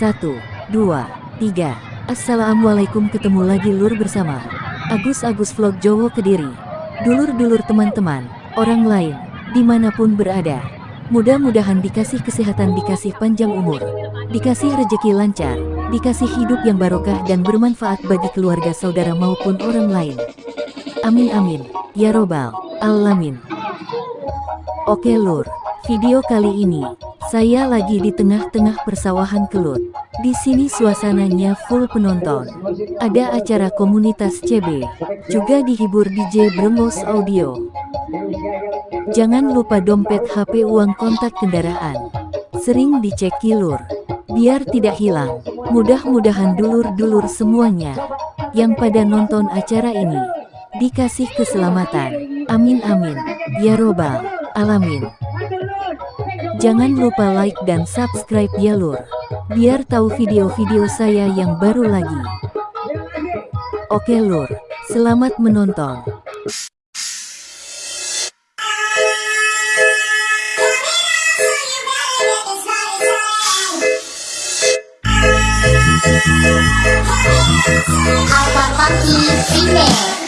Satu, dua, tiga. Assalamualaikum ketemu lagi lur bersama Agus-Agus Vlog Jowo Kediri. Dulur-dulur teman-teman, orang lain, di mana pun berada. Mudah-mudahan dikasih kesehatan, dikasih panjang umur, dikasih rejeki lancar, dikasih hidup yang barokah dan bermanfaat bagi keluarga saudara maupun orang lain. Amin amin, ya robbal alamin. Oke lur, video kali ini saya lagi di tengah-tengah persawahan Kelut. Di sini suasananya full penonton. Ada acara komunitas CB, juga dihibur DJ Bremos Audio. Jangan lupa dompet HP uang kontak kendaraan. Sering dicek kilur, biar tidak hilang. Mudah-mudahan dulur-dulur semuanya yang pada nonton acara ini dikasih keselamatan. Amin amin. Ya robbal alamin. Jangan lupa like dan subscribe ya lur, biar tahu video-video saya yang baru lagi. Oke lur, selamat menonton. Alpha Funky Female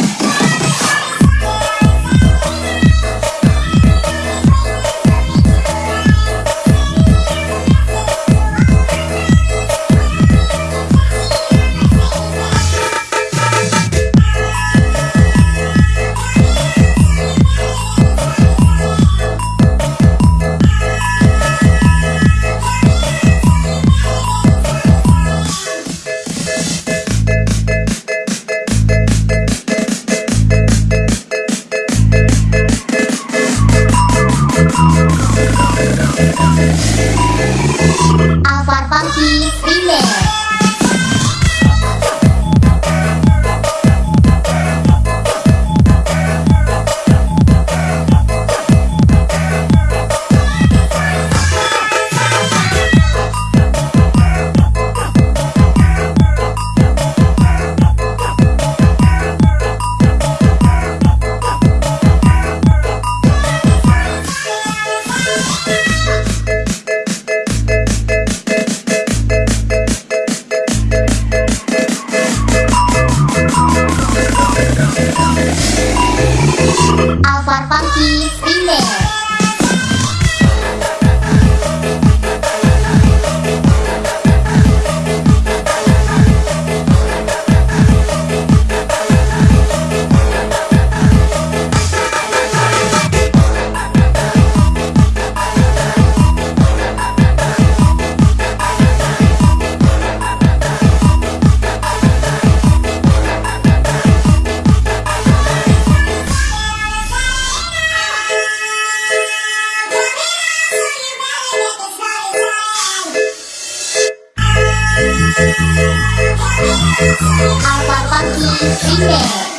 Alvar Funky Female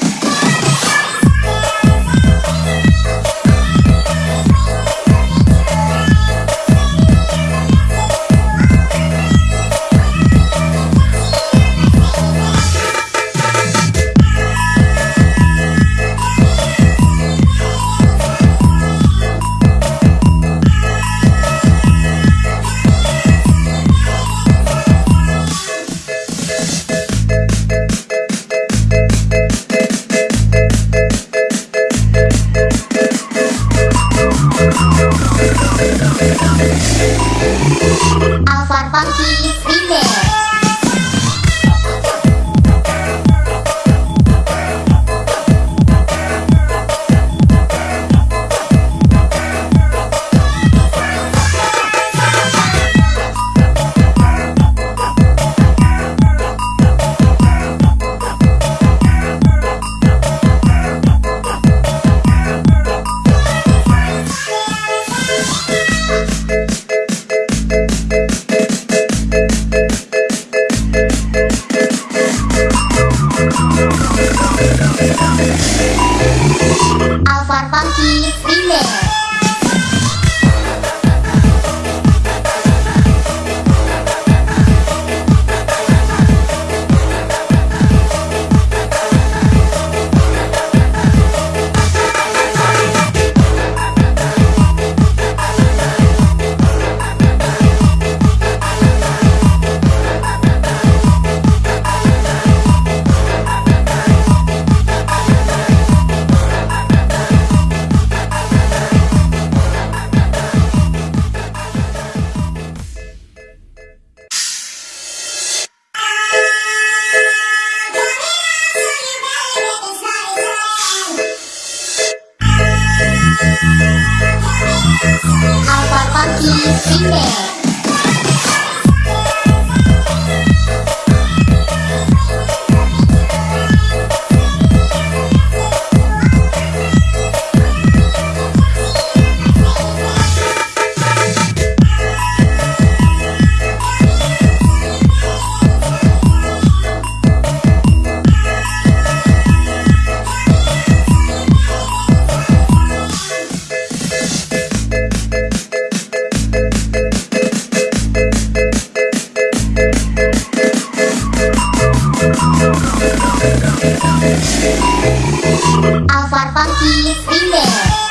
Alvar Funky Remix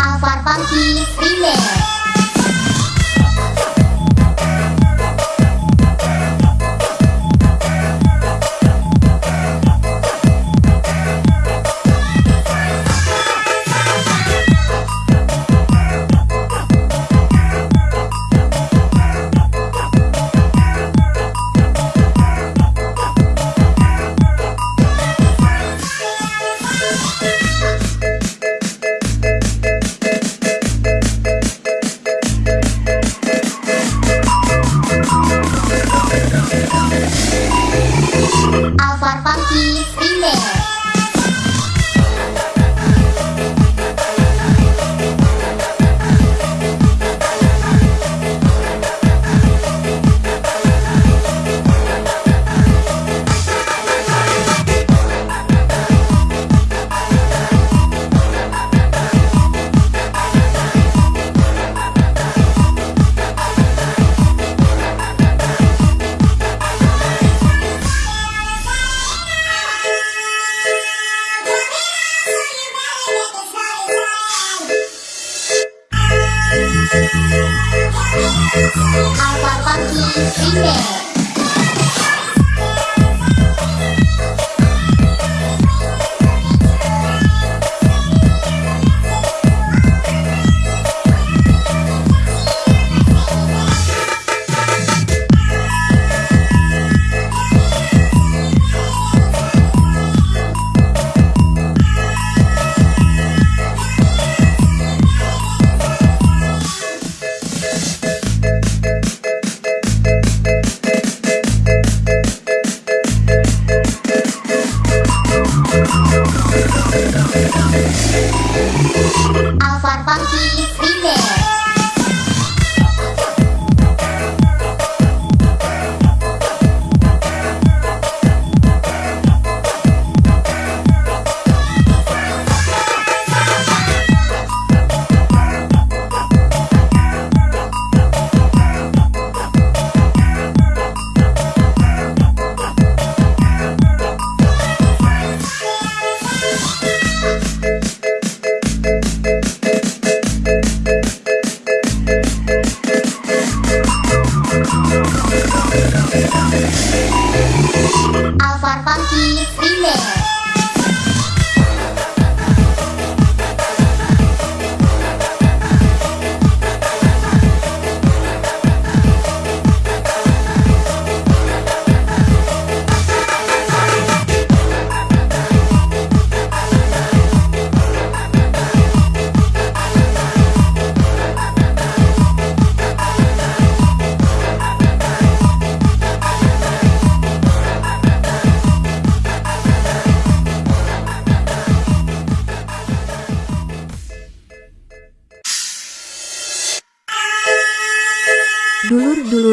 Alvar Funky Remix Alvar Funky Remix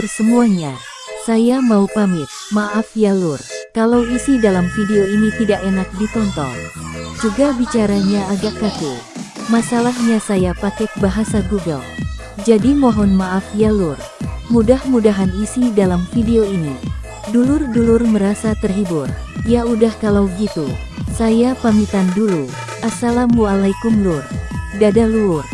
lur semuanya. Saya mau pamit, maaf ya lur. Kalau isi dalam video ini tidak enak ditonton. Juga bicaranya agak kaku. Masalahnya saya pakai bahasa Google. Jadi mohon maaf ya lur. Mudah-mudahan isi dalam video ini. Dulur-dulur merasa terhibur. Ya udah kalau gitu. Saya pamitan dulu. Assalamualaikum lur. Dadah lur.